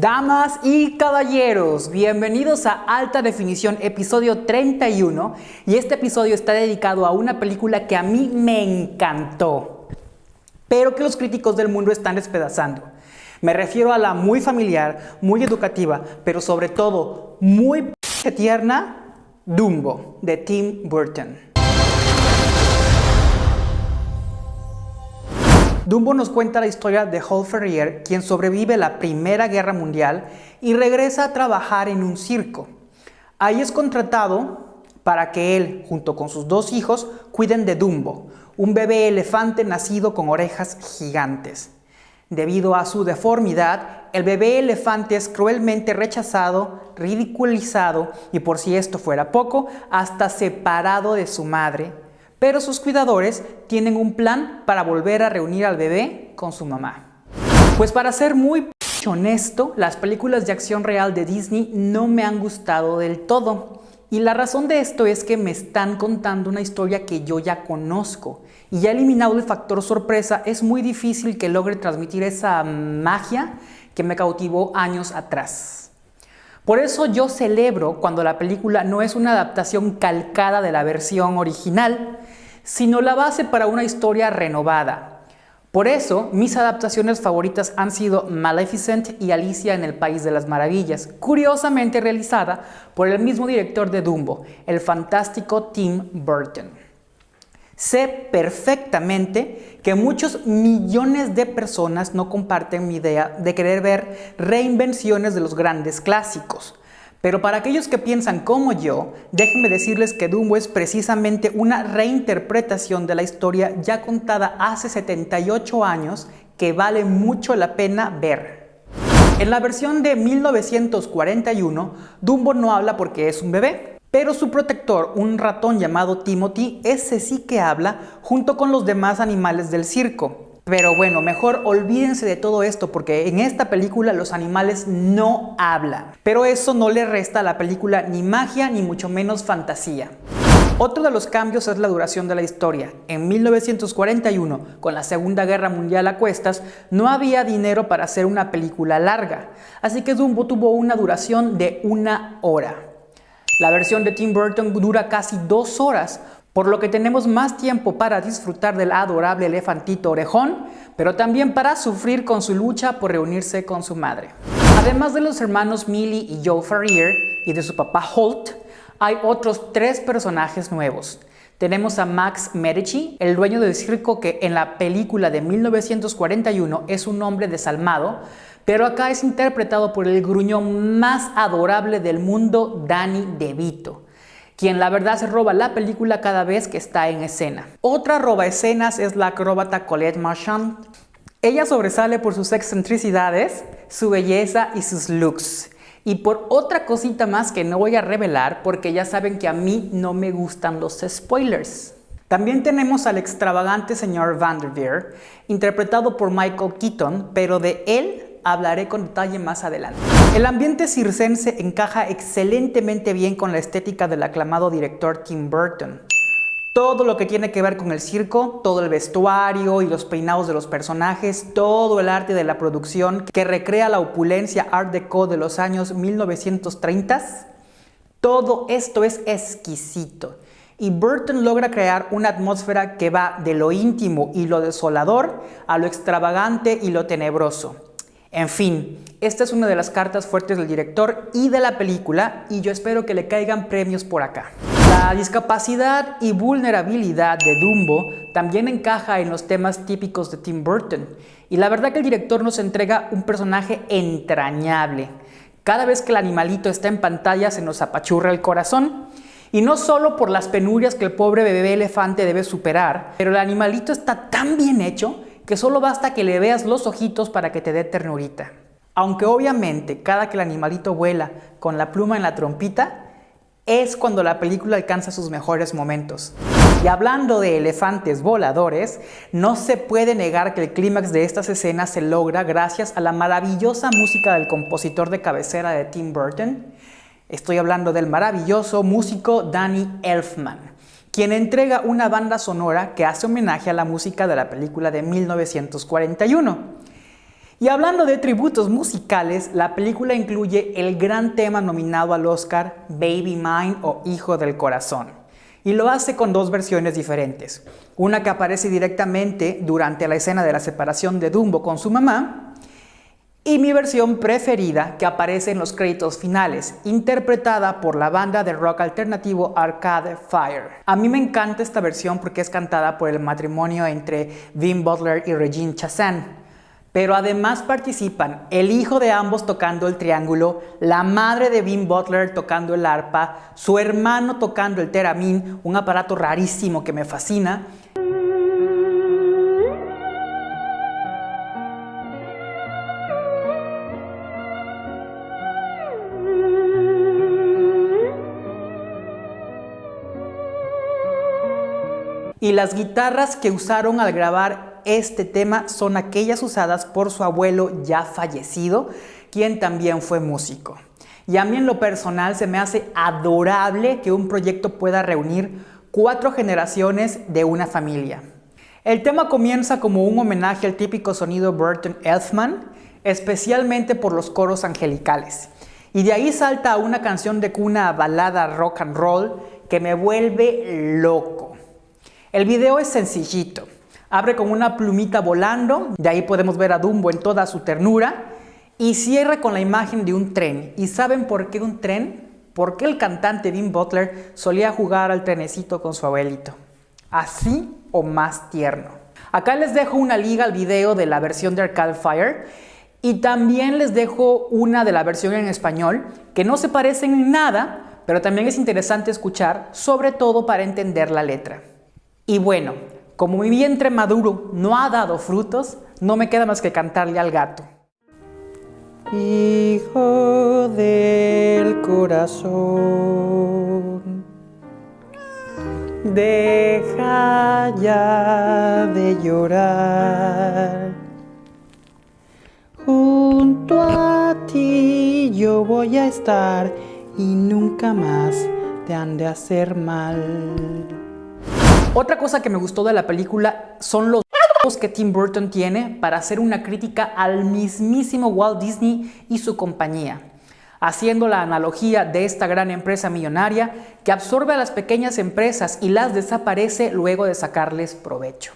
Damas y caballeros, bienvenidos a Alta Definición, episodio 31. Y este episodio está dedicado a una película que a mí me encantó, pero que los críticos del mundo están despedazando. Me refiero a la muy familiar, muy educativa, pero sobre todo muy tierna, Dumbo, de Tim Burton. Dumbo nos cuenta la historia de Hall Ferrier, quien sobrevive la Primera Guerra Mundial y regresa a trabajar en un circo. Ahí es contratado para que él, junto con sus dos hijos, cuiden de Dumbo, un bebé elefante nacido con orejas gigantes. Debido a su deformidad, el bebé elefante es cruelmente rechazado, ridiculizado y por si esto fuera poco, hasta separado de su madre, pero sus cuidadores tienen un plan para volver a reunir al bebé con su mamá. Pues para ser muy honesto, las películas de acción real de Disney no me han gustado del todo. Y la razón de esto es que me están contando una historia que yo ya conozco. Y ya eliminado el factor sorpresa, es muy difícil que logre transmitir esa magia que me cautivó años atrás. Por eso yo celebro cuando la película no es una adaptación calcada de la versión original, sino la base para una historia renovada. Por eso, mis adaptaciones favoritas han sido Maleficent y Alicia en el País de las Maravillas, curiosamente realizada por el mismo director de Dumbo, el fantástico Tim Burton. Sé perfectamente que muchos millones de personas no comparten mi idea de querer ver reinvenciones de los grandes clásicos, pero para aquellos que piensan como yo, déjenme decirles que Dumbo es precisamente una reinterpretación de la historia ya contada hace 78 años que vale mucho la pena ver. En la versión de 1941, Dumbo no habla porque es un bebé, pero su protector, un ratón llamado Timothy, ese sí que habla junto con los demás animales del circo. Pero bueno, mejor olvídense de todo esto porque en esta película los animales no hablan. Pero eso no le resta a la película ni magia ni mucho menos fantasía. Otro de los cambios es la duración de la historia. En 1941, con la Segunda Guerra Mundial a cuestas, no había dinero para hacer una película larga, así que Dumbo tuvo una duración de una hora. La versión de Tim Burton dura casi dos horas, por lo que tenemos más tiempo para disfrutar del adorable elefantito orejón, pero también para sufrir con su lucha por reunirse con su madre. Además de los hermanos Millie y Joe Ferrier y de su papá Holt, hay otros tres personajes nuevos. Tenemos a Max Medici, el dueño del circo que en la película de 1941 es un hombre desalmado, pero acá es interpretado por el gruñón más adorable del mundo, Danny DeVito quien la verdad se roba la película cada vez que está en escena. Otra roba escenas es la acróbata Colette Marchand. Ella sobresale por sus excentricidades, su belleza y sus looks. Y por otra cosita más que no voy a revelar porque ya saben que a mí no me gustan los spoilers. También tenemos al extravagante señor Vanderveer, interpretado por Michael Keaton, pero de él hablaré con detalle más adelante. El ambiente circense encaja excelentemente bien con la estética del aclamado director Tim Burton. Todo lo que tiene que ver con el circo, todo el vestuario y los peinados de los personajes, todo el arte de la producción que recrea la opulencia art deco de los años 1930, todo esto es exquisito. Y Burton logra crear una atmósfera que va de lo íntimo y lo desolador a lo extravagante y lo tenebroso. En fin, esta es una de las cartas fuertes del director y de la película y yo espero que le caigan premios por acá. La discapacidad y vulnerabilidad de Dumbo también encaja en los temas típicos de Tim Burton y la verdad que el director nos entrega un personaje entrañable. Cada vez que el animalito está en pantalla se nos apachurra el corazón y no solo por las penurias que el pobre bebé elefante debe superar, pero el animalito está tan bien hecho que solo basta que le veas los ojitos para que te dé ternurita. Aunque obviamente cada que el animalito vuela con la pluma en la trompita, es cuando la película alcanza sus mejores momentos. Y hablando de elefantes voladores, no se puede negar que el clímax de estas escenas se logra gracias a la maravillosa música del compositor de cabecera de Tim Burton. Estoy hablando del maravilloso músico Danny Elfman quien entrega una banda sonora que hace homenaje a la música de la película de 1941. Y hablando de tributos musicales, la película incluye el gran tema nominado al Oscar Baby Mine o Hijo del Corazón. Y lo hace con dos versiones diferentes. Una que aparece directamente durante la escena de la separación de Dumbo con su mamá y mi versión preferida que aparece en los créditos finales, interpretada por la banda de rock alternativo Arcade Fire. A mí me encanta esta versión porque es cantada por el matrimonio entre Vin Butler y Regine Chassain. Pero además participan el hijo de ambos tocando el triángulo, la madre de Vin Butler tocando el arpa, su hermano tocando el teramín, un aparato rarísimo que me fascina, y las guitarras que usaron al grabar este tema son aquellas usadas por su abuelo ya fallecido, quien también fue músico. Y a mí en lo personal se me hace adorable que un proyecto pueda reunir cuatro generaciones de una familia. El tema comienza como un homenaje al típico sonido Burton Elfman, especialmente por los coros angelicales. Y de ahí salta a una canción de cuna balada rock and roll que me vuelve loco. El video es sencillito. Abre con una plumita volando, de ahí podemos ver a Dumbo en toda su ternura, y cierra con la imagen de un tren. ¿Y saben por qué un tren? Porque el cantante Dean Butler solía jugar al trenecito con su abuelito. Así o más tierno. Acá les dejo una liga al video de la versión de Arcade Fire y también les dejo una de la versión en español que no se parecen en nada, pero también es interesante escuchar, sobre todo para entender la letra. Y bueno, como mi vientre maduro no ha dado frutos, no me queda más que cantarle al gato. Hijo del corazón, deja ya de llorar. Junto a ti yo voy a estar y nunca más te han de hacer mal. Otra cosa que me gustó de la película son los que Tim Burton tiene para hacer una crítica al mismísimo Walt Disney y su compañía, haciendo la analogía de esta gran empresa millonaria que absorbe a las pequeñas empresas y las desaparece luego de sacarles provecho.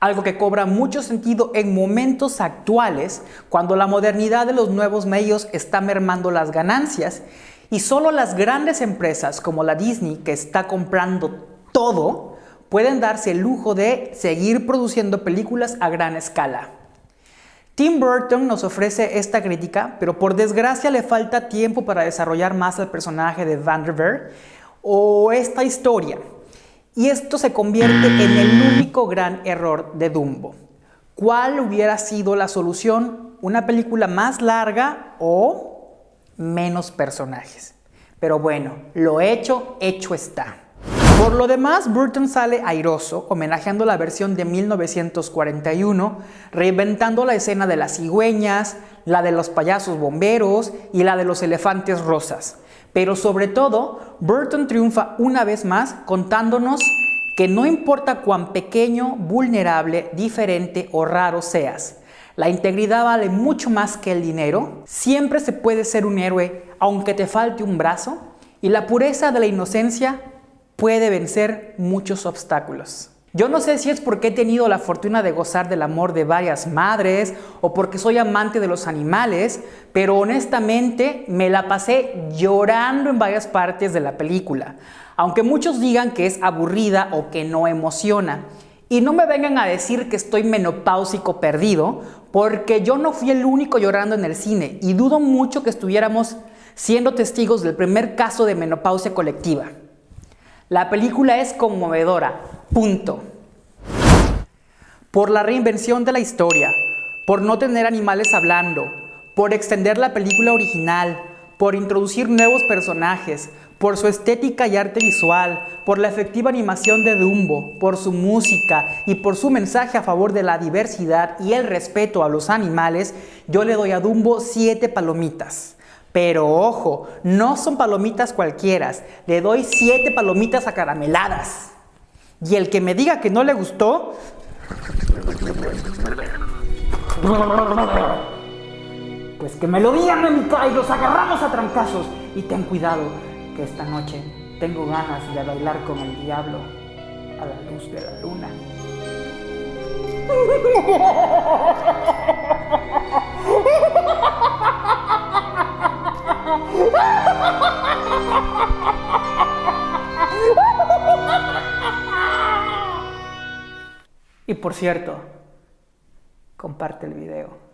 Algo que cobra mucho sentido en momentos actuales cuando la modernidad de los nuevos medios está mermando las ganancias y solo las grandes empresas como la Disney que está comprando todo, pueden darse el lujo de seguir produciendo películas a gran escala. Tim Burton nos ofrece esta crítica, pero por desgracia le falta tiempo para desarrollar más el personaje de Vanderveer o esta historia. Y esto se convierte en el único gran error de Dumbo. ¿Cuál hubiera sido la solución? ¿Una película más larga o menos personajes? Pero bueno, lo hecho, hecho está. Por lo demás, Burton sale airoso, homenajeando la versión de 1941, reinventando la escena de las cigüeñas, la de los payasos bomberos y la de los elefantes rosas. Pero sobre todo, Burton triunfa una vez más contándonos que no importa cuán pequeño, vulnerable, diferente o raro seas, la integridad vale mucho más que el dinero, siempre se puede ser un héroe aunque te falte un brazo, y la pureza de la inocencia puede vencer muchos obstáculos. Yo no sé si es porque he tenido la fortuna de gozar del amor de varias madres o porque soy amante de los animales, pero honestamente me la pasé llorando en varias partes de la película, aunque muchos digan que es aburrida o que no emociona. Y no me vengan a decir que estoy menopáusico perdido, porque yo no fui el único llorando en el cine y dudo mucho que estuviéramos siendo testigos del primer caso de menopausia colectiva. La película es conmovedora, punto. Por la reinvención de la historia, por no tener animales hablando, por extender la película original, por introducir nuevos personajes, por su estética y arte visual, por la efectiva animación de Dumbo, por su música y por su mensaje a favor de la diversidad y el respeto a los animales, yo le doy a Dumbo 7 palomitas. Pero ojo, no son palomitas cualquiera. Le doy siete palomitas acarameladas. Y el que me diga que no le gustó... Pues que me lo digan, mamita, y los agarramos a trancazos. Y ten cuidado, que esta noche tengo ganas de bailar con el diablo a la luz de la luna. Y por cierto, comparte el video.